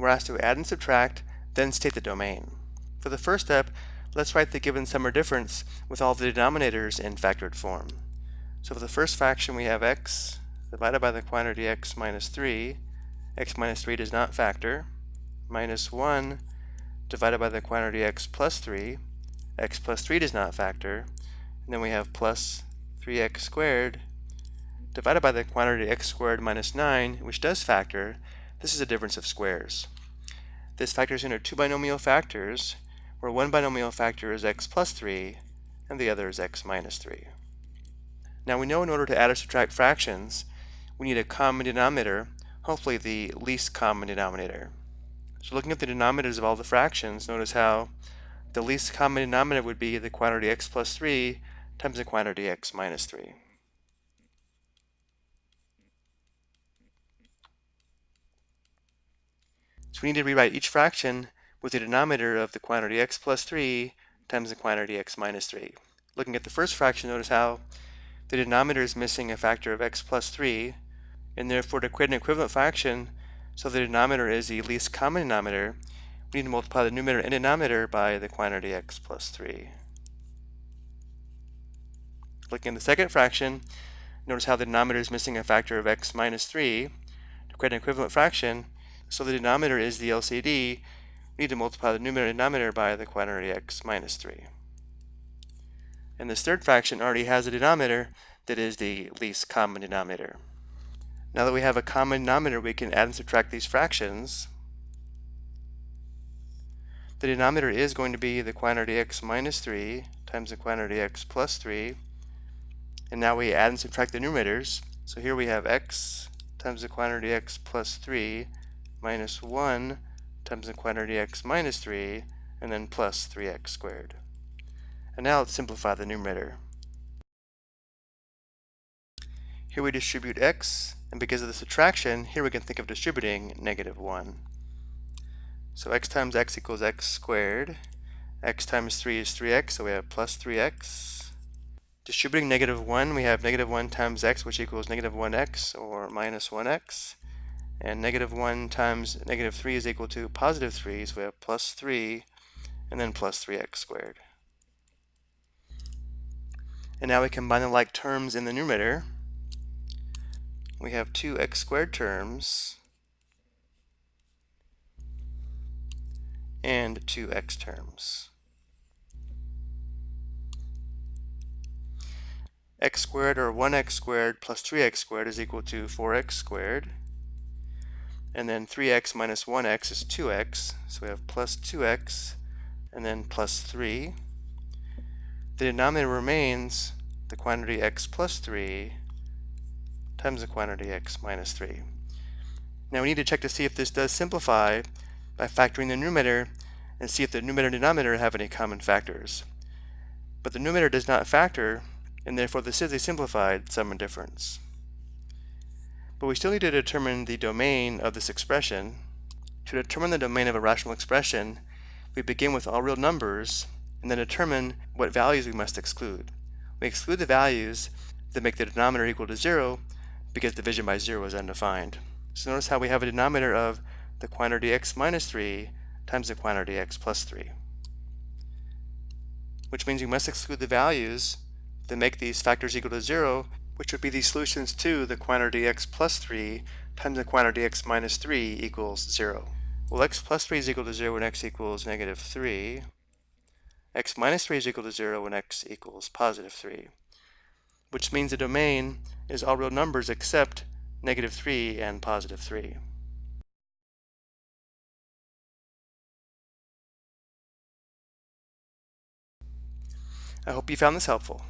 we're asked to add and subtract, then state the domain. For the first step, let's write the given sum or difference with all the denominators in factored form. So for the first fraction we have x divided by the quantity x minus 3. x minus 3 does not factor. Minus 1 divided by the quantity x plus 3. x plus 3 does not factor. And then we have plus 3x squared divided by the quantity x squared minus 9, which does factor. This is a difference of squares. This factors into two binomial factors, where one binomial factor is x plus 3 and the other is x minus 3. Now we know in order to add or subtract fractions, we need a common denominator, hopefully the least common denominator. So looking at the denominators of all the fractions, notice how the least common denominator would be the quantity x plus 3 times the quantity x minus 3. So we need to rewrite each fraction with the denominator of the quantity x plus 3 times the quantity x minus 3. Looking at the first fraction, notice how the denominator is missing a factor of x plus 3, and therefore to create an equivalent fraction, so the denominator is the least common denominator, we need to multiply the numerator and denominator by the quantity x plus 3. Looking at the second fraction, notice how the denominator is missing a factor of x minus 3. To create an equivalent fraction, so the denominator is the LCD, we need to multiply the numerator and denominator by the quantity x minus 3. And this third fraction already has a denominator that is the least common denominator. Now that we have a common denominator, we can add and subtract these fractions. The denominator is going to be the quantity x minus 3 times the quantity x plus 3. And now we add and subtract the numerators. So here we have x times the quantity x plus 3 minus 1 times the quantity x minus 3, and then plus 3x squared. And now let's simplify the numerator. Here we distribute x, and because of the subtraction, here we can think of distributing negative 1. So x times x equals x squared. x times 3 is 3x, so we have plus 3x. Distributing negative 1, we have negative 1 times x, which equals negative 1x, or minus 1x. And negative 1 times negative 3 is equal to positive 3, so we have plus 3 and then plus 3x squared. And now we combine the like terms in the numerator. We have two x squared terms and two x terms. x squared or 1x squared plus 3x squared is equal to 4x squared and then 3x minus 1x is 2x, so we have plus 2x and then plus 3. The denominator remains the quantity x plus 3 times the quantity x minus 3. Now we need to check to see if this does simplify by factoring the numerator and see if the numerator and denominator have any common factors. But the numerator does not factor, and therefore this is a simplified sum and difference. But we still need to determine the domain of this expression. To determine the domain of a rational expression, we begin with all real numbers and then determine what values we must exclude. We exclude the values that make the denominator equal to 0 because division by 0 is undefined. So notice how we have a denominator of the quantity x minus 3 times the quantity x plus 3. Which means we must exclude the values that make these factors equal to 0 which would be the solutions to the quantity x plus 3 times the quantity x minus 3 equals 0. Well, x plus 3 is equal to 0 when x equals negative 3. x minus 3 is equal to 0 when x equals positive 3. Which means the domain is all real numbers except negative 3 and positive 3. I hope you found this helpful.